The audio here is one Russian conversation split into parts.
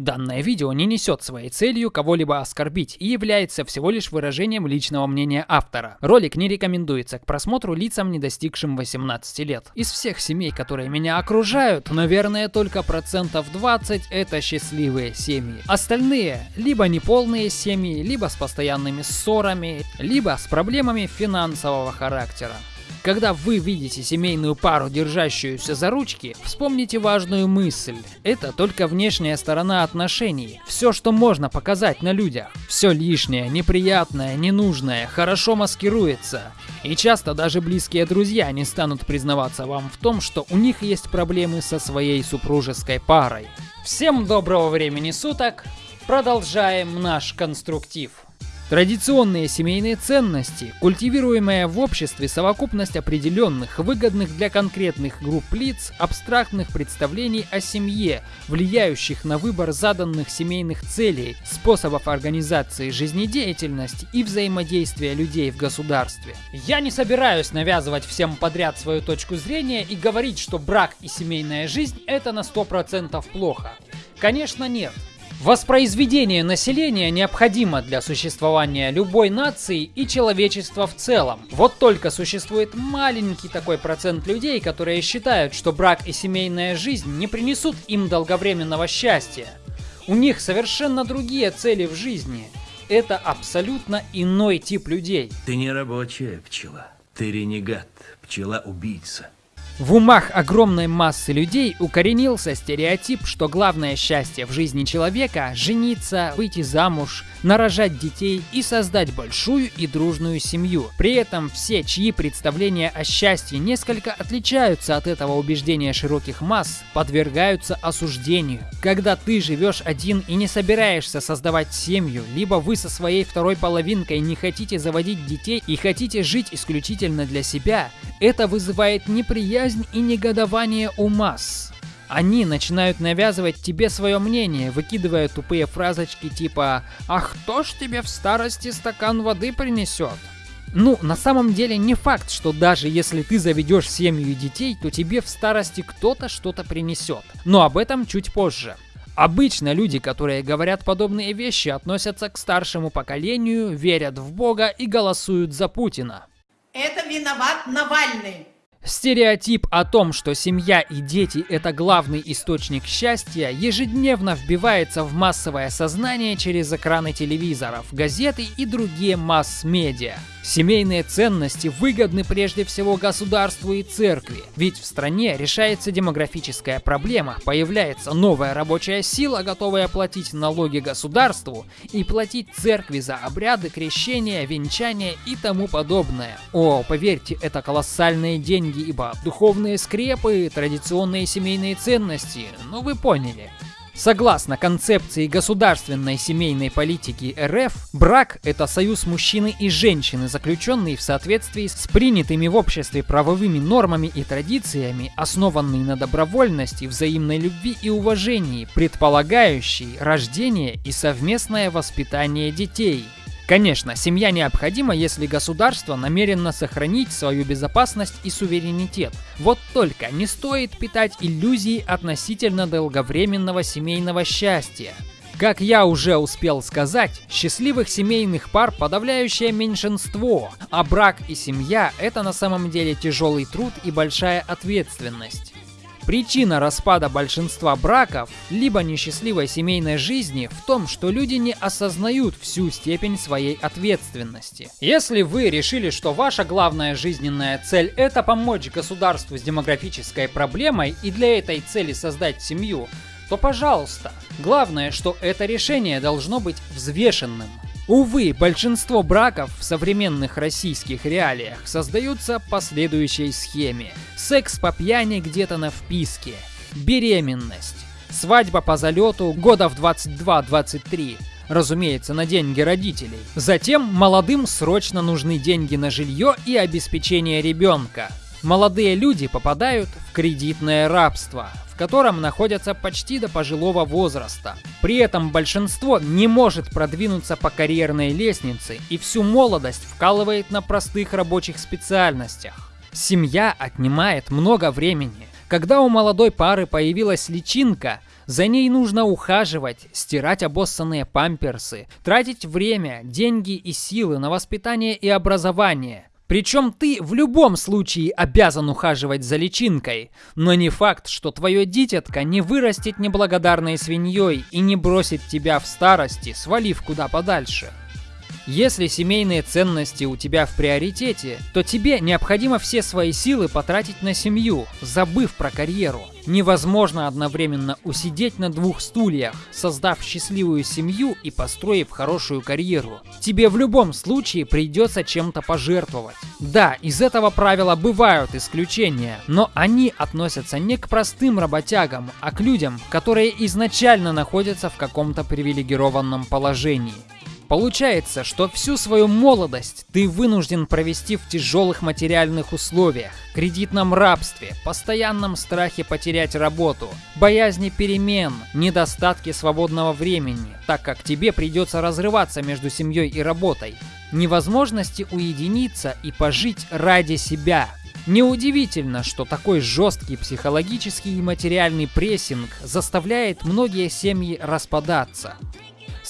Данное видео не несет своей целью кого-либо оскорбить и является всего лишь выражением личного мнения автора. Ролик не рекомендуется к просмотру лицам, не достигшим 18 лет. Из всех семей, которые меня окружают, наверное, только процентов 20 это счастливые семьи. Остальные либо неполные семьи, либо с постоянными ссорами, либо с проблемами финансового характера. Когда вы видите семейную пару, держащуюся за ручки, вспомните важную мысль. Это только внешняя сторона отношений. Все, что можно показать на людях. Все лишнее, неприятное, ненужное, хорошо маскируется. И часто даже близкие друзья не станут признаваться вам в том, что у них есть проблемы со своей супружеской парой. Всем доброго времени суток! Продолжаем наш конструктив. Традиционные семейные ценности, культивируемая в обществе совокупность определенных, выгодных для конкретных групп лиц, абстрактных представлений о семье, влияющих на выбор заданных семейных целей, способов организации жизнедеятельности и взаимодействия людей в государстве. Я не собираюсь навязывать всем подряд свою точку зрения и говорить, что брак и семейная жизнь это на 100% плохо. Конечно нет. Воспроизведение населения необходимо для существования любой нации и человечества в целом. Вот только существует маленький такой процент людей, которые считают, что брак и семейная жизнь не принесут им долговременного счастья. У них совершенно другие цели в жизни. Это абсолютно иной тип людей. Ты не рабочая пчела, ты ренегат, пчела-убийца. В умах огромной массы людей укоренился стереотип, что главное счастье в жизни человека – жениться, выйти замуж, нарожать детей и создать большую и дружную семью. При этом все, чьи представления о счастье несколько отличаются от этого убеждения широких масс, подвергаются осуждению. Когда ты живешь один и не собираешься создавать семью, либо вы со своей второй половинкой не хотите заводить детей и хотите жить исключительно для себя, это вызывает неприязнь и негодование у масс. Они начинают навязывать тебе свое мнение, выкидывая тупые фразочки типа «А кто ж тебе в старости стакан воды принесет?» Ну, на самом деле не факт, что даже если ты заведешь семью и детей, то тебе в старости кто-то что-то принесет. Но об этом чуть позже. Обычно люди, которые говорят подобные вещи, относятся к старшему поколению, верят в Бога и голосуют за Путина. Это виноват Навальный. Стереотип о том, что семья и дети – это главный источник счастья, ежедневно вбивается в массовое сознание через экраны телевизоров, газеты и другие масс-медиа. Семейные ценности выгодны прежде всего государству и церкви, ведь в стране решается демографическая проблема, появляется новая рабочая сила, готовая платить налоги государству и платить церкви за обряды, крещения, венчания и тому подобное. О, поверьте, это колоссальные деньги, ибо духовные скрепы, традиционные семейные ценности, ну вы поняли. Согласно концепции государственной семейной политики РФ, брак – это союз мужчины и женщины, заключенный в соответствии с принятыми в обществе правовыми нормами и традициями, основанный на добровольности, взаимной любви и уважении, предполагающий рождение и совместное воспитание детей – Конечно, семья необходима, если государство намерено сохранить свою безопасность и суверенитет. Вот только не стоит питать иллюзии относительно долговременного семейного счастья. Как я уже успел сказать, счастливых семейных пар подавляющее меньшинство, а брак и семья – это на самом деле тяжелый труд и большая ответственность. Причина распада большинства браков, либо несчастливой семейной жизни в том, что люди не осознают всю степень своей ответственности. Если вы решили, что ваша главная жизненная цель это помочь государству с демографической проблемой и для этой цели создать семью, то пожалуйста. Главное, что это решение должно быть взвешенным. Увы, большинство браков в современных российских реалиях создаются по следующей схеме. Секс по пьяни где-то на вписке. Беременность. Свадьба по залету года в 22-23 разумеется, на деньги родителей. Затем молодым срочно нужны деньги на жилье и обеспечение ребенка. Молодые люди попадают в кредитное рабство, котором находятся почти до пожилого возраста. При этом большинство не может продвинуться по карьерной лестнице и всю молодость вкалывает на простых рабочих специальностях. Семья отнимает много времени. Когда у молодой пары появилась личинка, За ней нужно ухаживать, стирать обоссанные памперсы, тратить время, деньги и силы на воспитание и образование. Причем ты в любом случае обязан ухаживать за личинкой, но не факт, что твое дитятко не вырастет неблагодарной свиньей и не бросит тебя в старости, свалив куда подальше. Если семейные ценности у тебя в приоритете, то тебе необходимо все свои силы потратить на семью, забыв про карьеру. Невозможно одновременно усидеть на двух стульях, создав счастливую семью и построив хорошую карьеру. Тебе в любом случае придется чем-то пожертвовать. Да, из этого правила бывают исключения, но они относятся не к простым работягам, а к людям, которые изначально находятся в каком-то привилегированном положении. Получается, что всю свою молодость ты вынужден провести в тяжелых материальных условиях, кредитном рабстве, постоянном страхе потерять работу, боязни перемен, недостатке свободного времени, так как тебе придется разрываться между семьей и работой, невозможности уединиться и пожить ради себя. Неудивительно, что такой жесткий психологический и материальный прессинг заставляет многие семьи распадаться.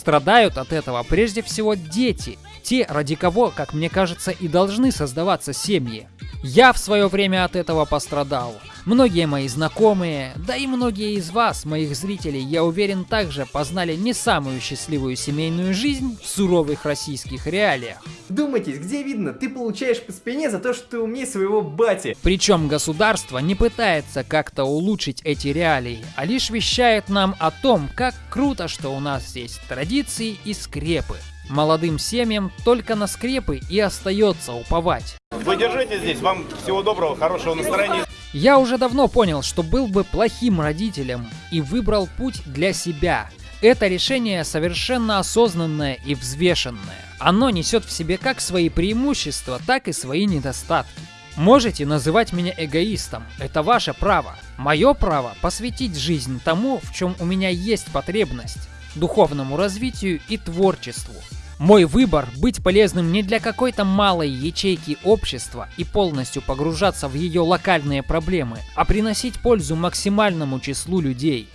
Страдают от этого прежде всего дети, те, ради кого, как мне кажется, и должны создаваться семьи. Я в свое время от этого пострадал. Многие мои знакомые, да и многие из вас, моих зрителей, я уверен, также познали не самую счастливую семейную жизнь в суровых российских реалиях. Думайтесь, где видно, ты получаешь по спине за то, что ты умнее своего бати. Причем государство не пытается как-то улучшить эти реалии, а лишь вещает нам о том, как круто, что у нас есть традиции и скрепы. Молодым семьям только на скрепы и остается уповать. Вы держите здесь, вам всего доброго, хорошего настроения. Я уже давно понял, что был бы плохим родителем и выбрал путь для себя. Это решение совершенно осознанное и взвешенное. Оно несет в себе как свои преимущества, так и свои недостатки. Можете называть меня эгоистом, это ваше право. Мое право посвятить жизнь тому, в чем у меня есть потребность, духовному развитию и творчеству. Мой выбор – быть полезным не для какой-то малой ячейки общества и полностью погружаться в ее локальные проблемы, а приносить пользу максимальному числу людей.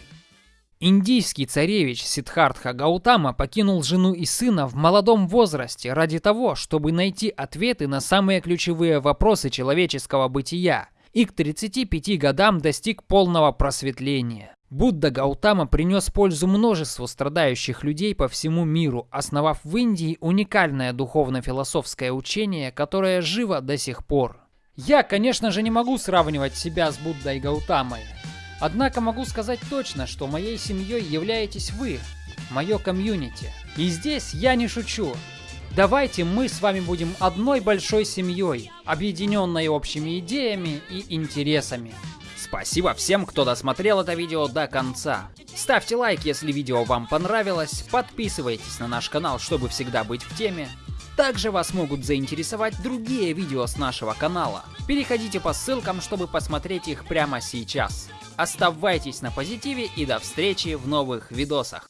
Индийский царевич Сиддхартха Гаутама покинул жену и сына в молодом возрасте ради того, чтобы найти ответы на самые ключевые вопросы человеческого бытия, и к 35 годам достиг полного просветления. Будда Гаутама принес пользу множеству страдающих людей по всему миру, основав в Индии уникальное духовно-философское учение, которое живо до сих пор. Я, конечно же, не могу сравнивать себя с Буддой Гаутамой. Однако могу сказать точно, что моей семьей являетесь вы, мое комьюнити. И здесь я не шучу. Давайте мы с вами будем одной большой семьей, объединенной общими идеями и интересами. Спасибо всем, кто досмотрел это видео до конца. Ставьте лайк, если видео вам понравилось, подписывайтесь на наш канал, чтобы всегда быть в теме. Также вас могут заинтересовать другие видео с нашего канала. Переходите по ссылкам, чтобы посмотреть их прямо сейчас. Оставайтесь на позитиве и до встречи в новых видосах.